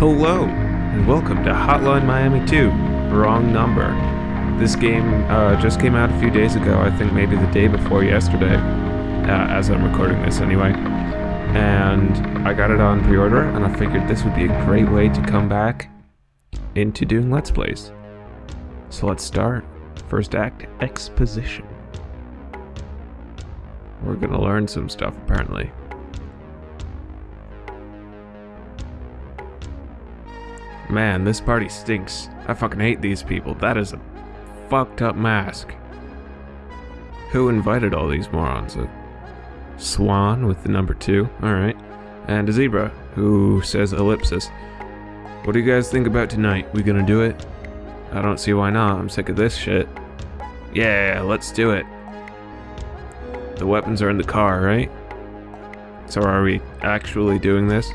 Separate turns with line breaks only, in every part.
Hello, and welcome to Hotline Miami 2. Wrong number. This game uh, just came out a few days ago, I think maybe the day before yesterday, uh, as I'm recording this anyway. And I got it on pre order, and I figured this would be a great way to come back into doing Let's Plays. So let's start. First act exposition. We're gonna learn some stuff apparently. Man, this party stinks. I fucking hate these people. That is a fucked up mask. Who invited all these morons? A swan with the number two, alright. And a zebra who says ellipsis. What do you guys think about tonight? We gonna do it? I don't see why not. I'm sick of this shit. Yeah, let's do it. The weapons are in the car, right? So are we actually doing this?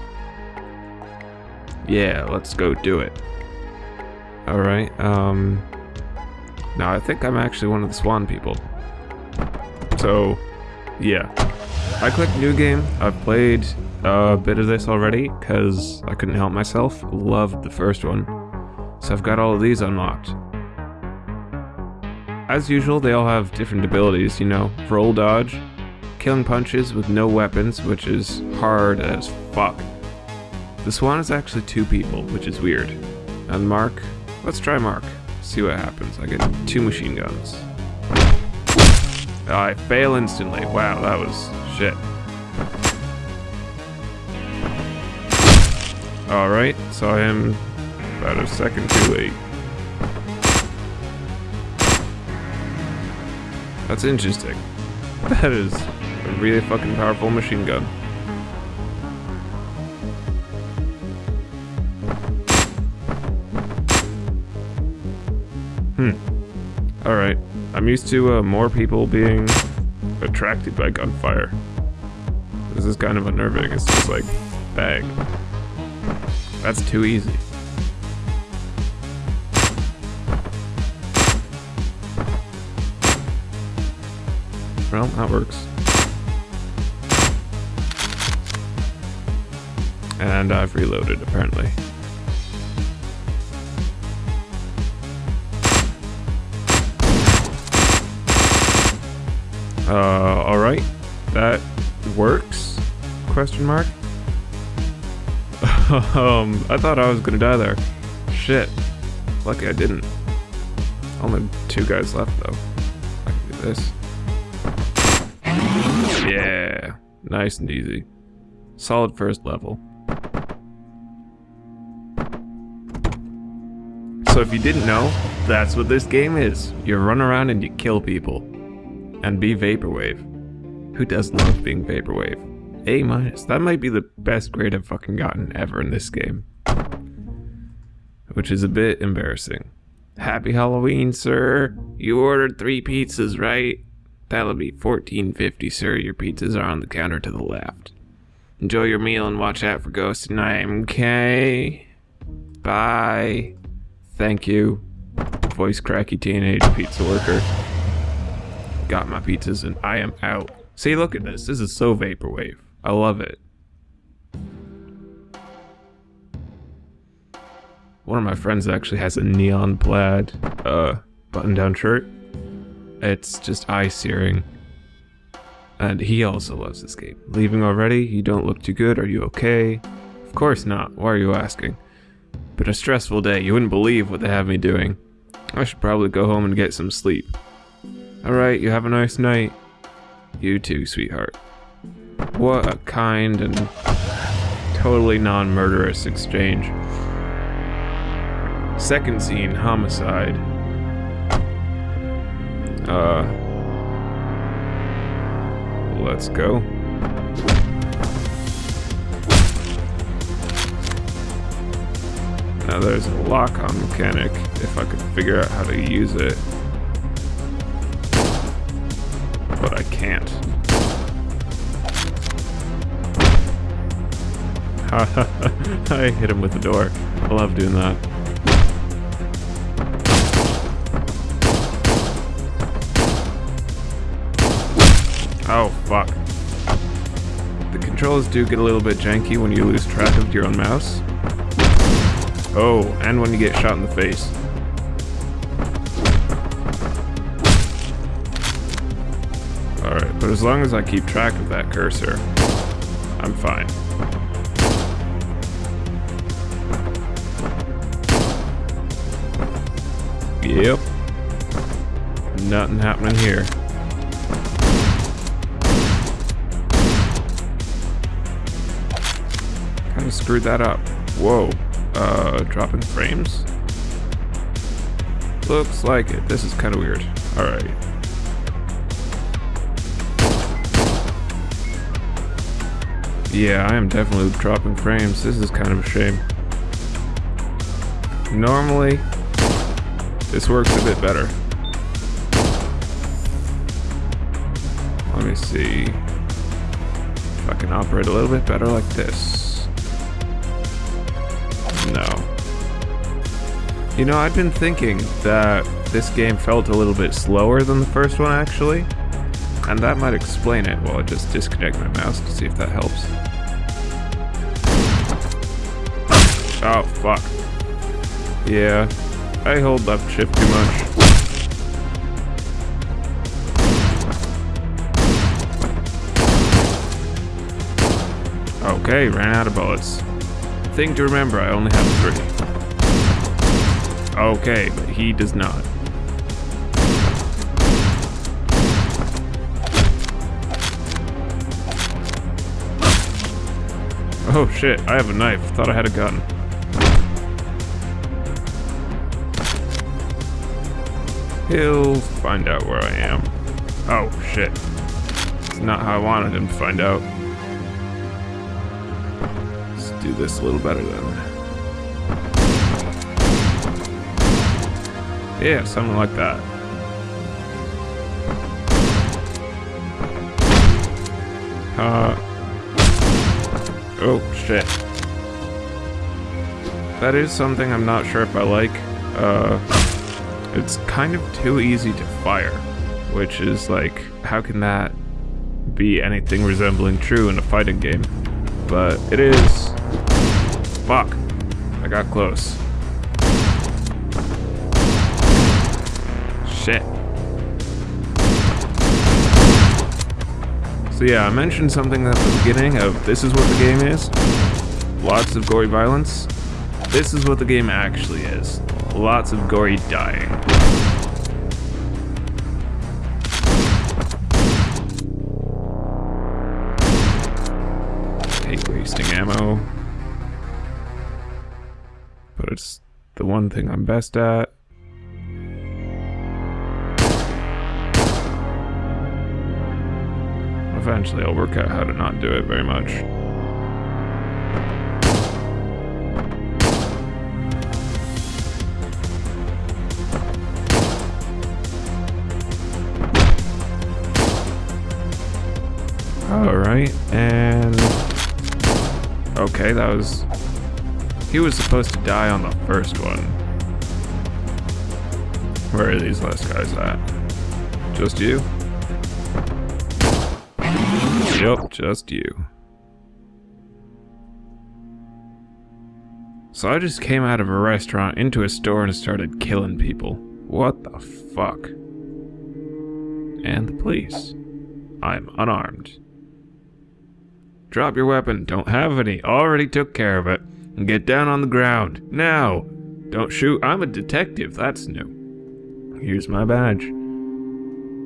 Yeah, let's go do it. Alright, um... Now I think I'm actually one of the Swan people. So, yeah. I clicked new game. I've played a bit of this already, because I couldn't help myself. Loved the first one. So I've got all of these unlocked. As usual, they all have different abilities, you know, roll dodge, killing punches with no weapons, which is hard as fuck. The Swan is actually two people, which is weird. And Mark, let's try Mark. See what happens. I get two machine guns. I fail instantly. Wow, that was shit. Alright, so I am about a second too late. That's interesting. That is a really fucking powerful machine gun. Alright. I'm used to uh, more people being attracted by gunfire. This is kind of unnerving. It's just like, bang. That's too easy. Well, that works. And I've reloaded, apparently. Uh, alright. That works? Question mark? um, I thought I was gonna die there. Shit. Lucky I didn't. Only two guys left, though. I can do this. Yeah. Nice and easy. Solid first level. So if you didn't know, that's what this game is. You run around and you kill people and be Vaporwave. Who doesn't love being Vaporwave? A minus. That might be the best grade I've fucking gotten ever in this game. Which is a bit embarrassing. Happy Halloween, sir. You ordered three pizzas, right? That'll be $14.50, sir. Your pizzas are on the counter to the left. Enjoy your meal and watch out for ghosts tonight, okay? Bye. Thank you. Voice cracky teenage pizza worker got my pizzas, and I am out. See, look at this. This is so vaporwave. I love it. One of my friends actually has a neon plaid uh, button-down shirt. It's just eye-searing. And he also loves this game. Leaving already? You don't look too good. Are you okay? Of course not. Why are you asking? Been a stressful day. You wouldn't believe what they have me doing. I should probably go home and get some sleep. Alright, you have a nice night. You too, sweetheart. What a kind and totally non-murderous exchange. Second scene, homicide. Uh... Let's go. Now there's a lock-on mechanic, if I could figure out how to use it. I hit him with the door. I love doing that. Oh, fuck. The controls do get a little bit janky when you lose track of your own mouse. Oh, and when you get shot in the face. Alright, but as long as I keep track of that cursor, I'm fine. Yep. Nothing happening here. Kinda screwed that up. Whoa. Uh, dropping frames? Looks like it. This is kinda weird. Alright. Yeah, I am definitely dropping frames. This is kind of a shame. Normally, this works a bit better. Let me see if I can operate a little bit better like this. No. You know, I've been thinking that this game felt a little bit slower than the first one, actually. And that might explain it. Well, I'll just disconnect my mouse to see if that helps. Oh, fuck. Yeah, I hold left shift too much. Okay, ran out of bullets. Thing to remember, I only have three. Okay, but he does not. Oh shit, I have a knife. Thought I had a gun. He'll find out where I am. Oh shit. It's not how I wanted him to find out. Let's do this a little better then. Yeah, something like that. Uh, Oh, shit. That is something I'm not sure if I like. Uh, it's kind of too easy to fire, which is like, how can that be anything resembling true in a fighting game? But it is. Fuck. I got close. Shit. So yeah, I mentioned something at the beginning of this is what the game is. Lots of gory violence. This is what the game actually is. Lots of gory dying. Wasting ammo. But it's the one thing I'm best at. Eventually I'll work out how to not do it very much. Alright, and... Okay, that was... He was supposed to die on the first one. Where are these last guys at? Just you? Yep, just you. So I just came out of a restaurant into a store and started killing people. What the fuck? And the police. I'm unarmed. Drop your weapon. Don't have any. Already took care of it. And get down on the ground. Now! Don't shoot. I'm a detective. That's new. Here's my badge.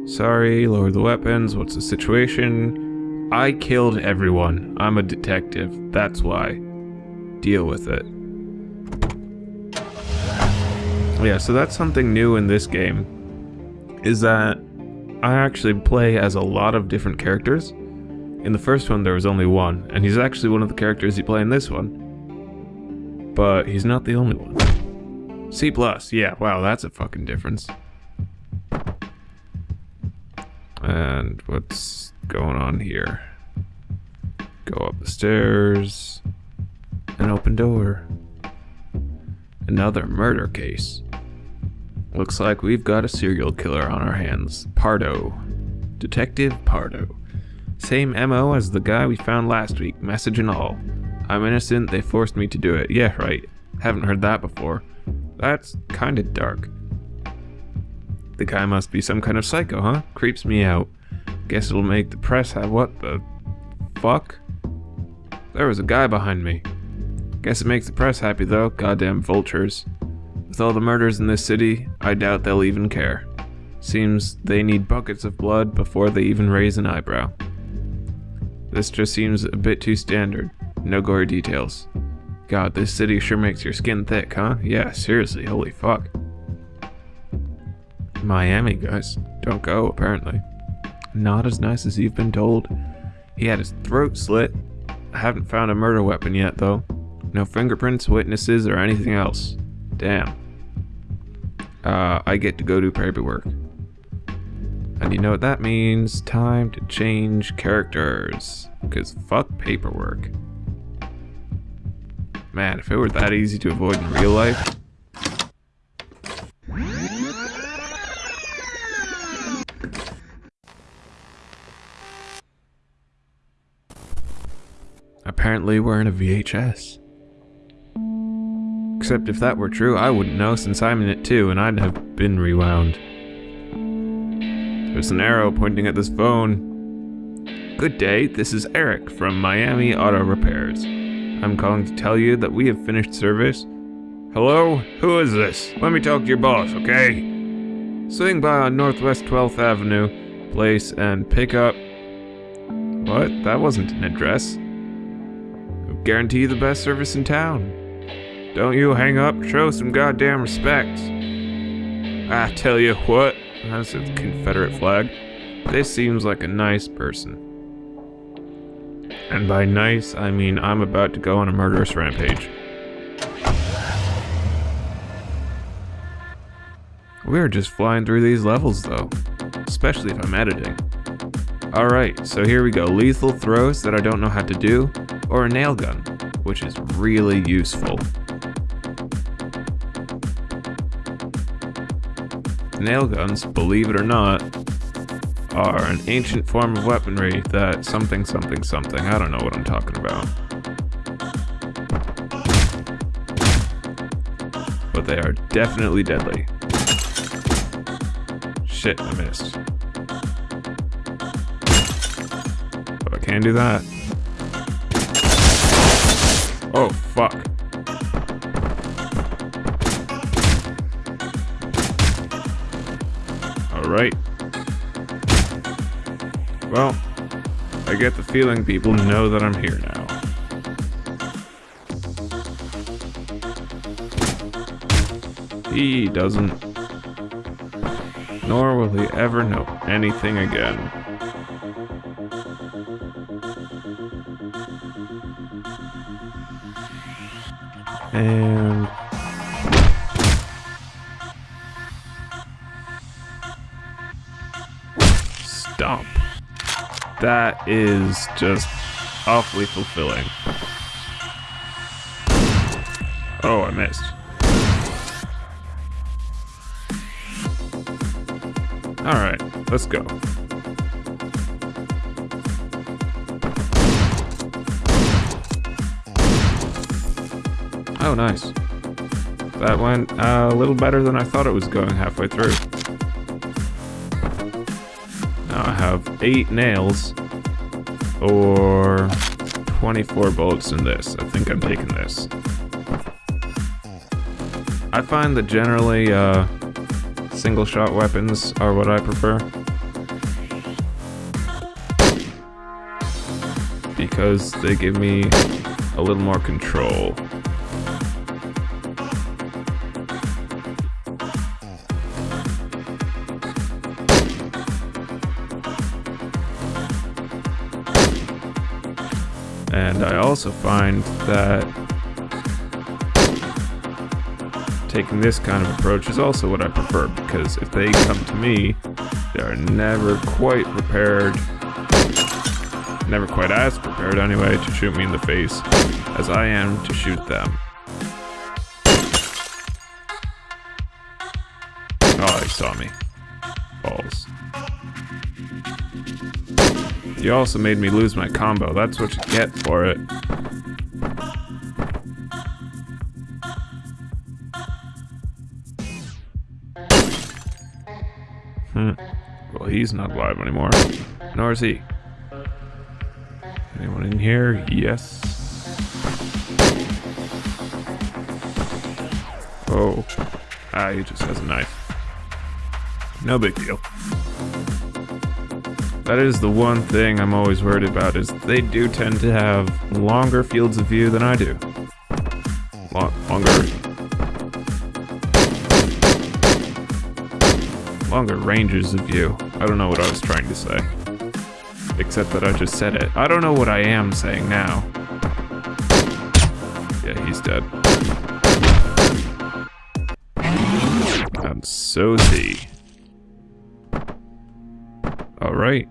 Sorry, lower the weapons. What's the situation? I killed everyone. I'm a detective. That's why. Deal with it. Yeah, so that's something new in this game. Is that I actually play as a lot of different characters. In the first one, there was only one, and he's actually one of the characters you play in this one. But he's not the only one. C+, plus, yeah, wow, that's a fucking difference. And what's going on here? Go up the stairs. An open door. Another murder case. Looks like we've got a serial killer on our hands. Pardo. Detective Pardo. Same MO as the guy we found last week, message and all. I'm innocent, they forced me to do it. Yeah, right. Haven't heard that before. That's kinda dark. The guy must be some kind of psycho, huh? Creeps me out. Guess it'll make the press have what the fuck? There was a guy behind me. Guess it makes the press happy though, goddamn vultures. With all the murders in this city, I doubt they'll even care. Seems they need buckets of blood before they even raise an eyebrow. This just seems a bit too standard. No gory details. God, this city sure makes your skin thick, huh? Yeah, seriously, holy fuck. Miami, guys. Don't go, apparently. Not as nice as you've been told. He had his throat slit. I haven't found a murder weapon yet, though. No fingerprints, witnesses, or anything else. Damn. Uh, I get to go do paperwork. And you know what that means? Time to change characters. Because fuck paperwork. Man, if it were that easy to avoid in real life. Apparently we're in a VHS. Except if that were true, I wouldn't know since I'm in it too and I'd have been rewound. There's an arrow pointing at this phone. Good day, this is Eric from Miami Auto Repairs. I'm calling to tell you that we have finished service. Hello? Who is this? Let me talk to your boss, okay? Swing by on Northwest 12th Avenue, place, and pick up... What? That wasn't an address. I Guarantee you the best service in town. Don't you hang up, show some goddamn respect. I tell you what, that's a Confederate flag. This seems like a nice person. And by nice, I mean I'm about to go on a murderous rampage. We're just flying through these levels though, especially if I'm editing. Alright, so here we go. Lethal throws that I don't know how to do, or a nail gun, which is really useful. Nail guns, believe it or not, are an ancient form of weaponry that something something something, I don't know what I'm talking about. But they are definitely deadly. Shit, I missed. But I can't do that. Alright. Well, I get the feeling people know that I'm here now. He doesn't. Nor will he ever know anything again. And... That is just awfully fulfilling. Oh, I missed. Alright, let's go. Oh, nice. That went uh, a little better than I thought it was going halfway through. Now I have 8 nails, or 24 bullets in this. I think I'm taking this. I find that generally, uh, single shot weapons are what I prefer. Because they give me a little more control. Also find that taking this kind of approach is also what I prefer because if they come to me, they're never quite prepared, never quite as prepared anyway, to shoot me in the face as I am to shoot them. Oh, he saw me. Balls. You also made me lose my combo. That's what you get for it. He's not alive anymore. Nor is he. Anyone in here? Yes. Oh. Ah, he just has a knife. No big deal. That is the one thing I'm always worried about is they do tend to have longer fields of view than I do. Lo longer longer ranges of view. I don't know what I was trying to say. Except that I just said it. I don't know what I am saying now. Yeah, he's dead. And so is he. Alright.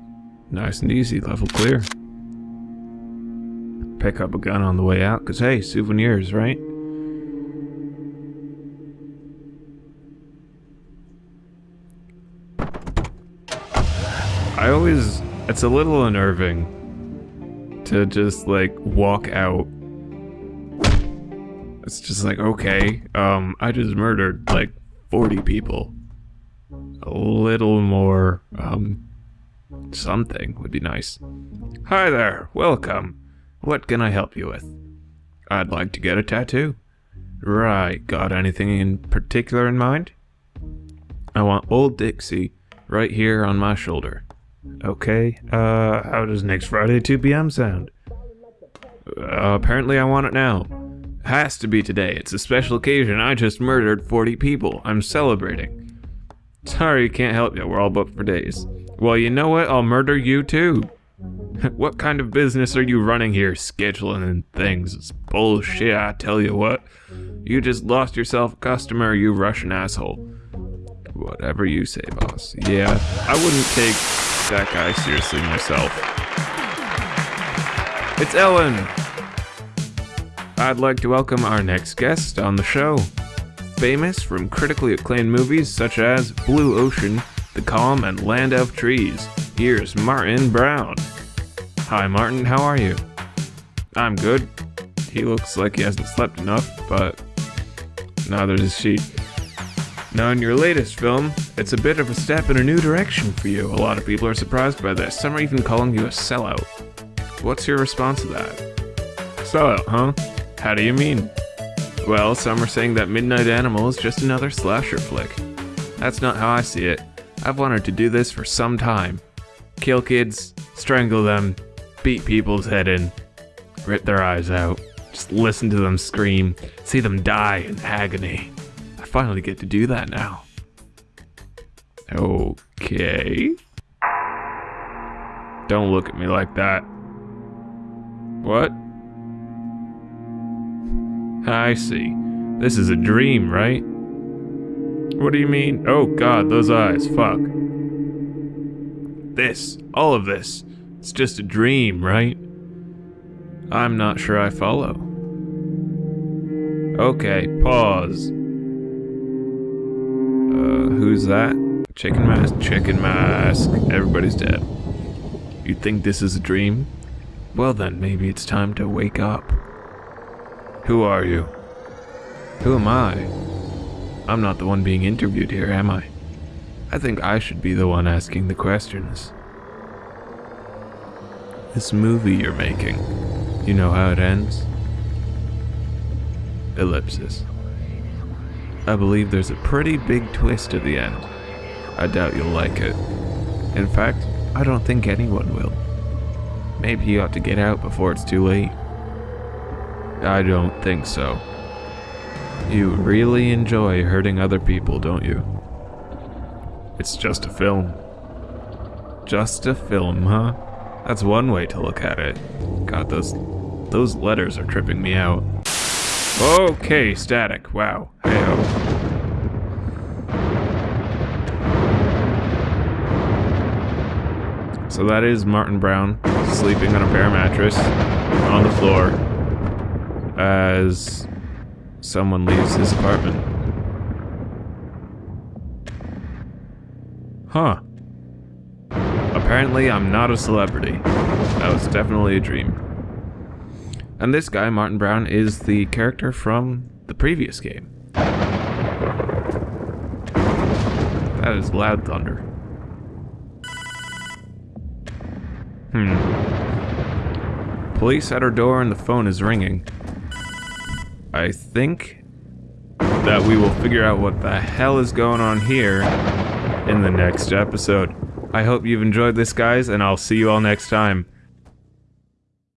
Nice and easy, level clear. Pick up a gun on the way out, cause hey, souvenirs, right? I always, it's a little unnerving to just like walk out. It's just like, okay, um, I just murdered like 40 people. A little more, um, something would be nice. Hi there, welcome. What can I help you with? I'd like to get a tattoo. Right, got anything in particular in mind? I want Old Dixie right here on my shoulder. Okay, uh, how does next Friday 2 p.m. sound? Uh, apparently I want it now. Has to be today. It's a special occasion. I just murdered 40 people. I'm celebrating. Sorry, can't help you. We're all booked for days. Well, you know what? I'll murder you too. what kind of business are you running here, scheduling and things? It's bullshit, I tell you what. You just lost yourself a customer, you Russian asshole. Whatever you say, boss. Yeah, I wouldn't take that guy seriously myself. It's Ellen! I'd like to welcome our next guest on the show. Famous from critically acclaimed movies such as Blue Ocean, The Calm, and Land of Trees, here's Martin Brown. Hi Martin, how are you? I'm good. He looks like he hasn't slept enough, but neither does she. Now, in your latest film, it's a bit of a step in a new direction for you. A lot of people are surprised by this. Some are even calling you a sellout. What's your response to that? Sellout, huh? How do you mean? Well, some are saying that Midnight Animal is just another slasher flick. That's not how I see it. I've wanted to do this for some time. Kill kids, strangle them, beat people's head in, rip their eyes out, just listen to them scream, see them die in agony finally get to do that now. Okay. Don't look at me like that. What? I see. This is a dream, right? What do you mean? Oh god, those eyes, fuck. This, all of this, it's just a dream, right? I'm not sure I follow. Okay, pause. Who's that? Chicken mask? Chicken mask. Everybody's dead. You think this is a dream? Well then, maybe it's time to wake up. Who are you? Who am I? I'm not the one being interviewed here, am I? I think I should be the one asking the questions. This movie you're making, you know how it ends? Ellipsis. I believe there's a pretty big twist at the end. I doubt you'll like it. In fact, I don't think anyone will. Maybe you ought to get out before it's too late. I don't think so. You really enjoy hurting other people, don't you? It's just a film. Just a film, huh? That's one way to look at it. God, those those letters are tripping me out. Okay, static. Wow. Hey-ho. So that is Martin Brown sleeping on a bare mattress on the floor as someone leaves his apartment. Huh. Apparently I'm not a celebrity. That was definitely a dream. And this guy, Martin Brown, is the character from the previous game. That is loud thunder. Hmm. Police at her door and the phone is ringing. I think that we will figure out what the hell is going on here in the next episode. I hope you've enjoyed this, guys, and I'll see you all next time.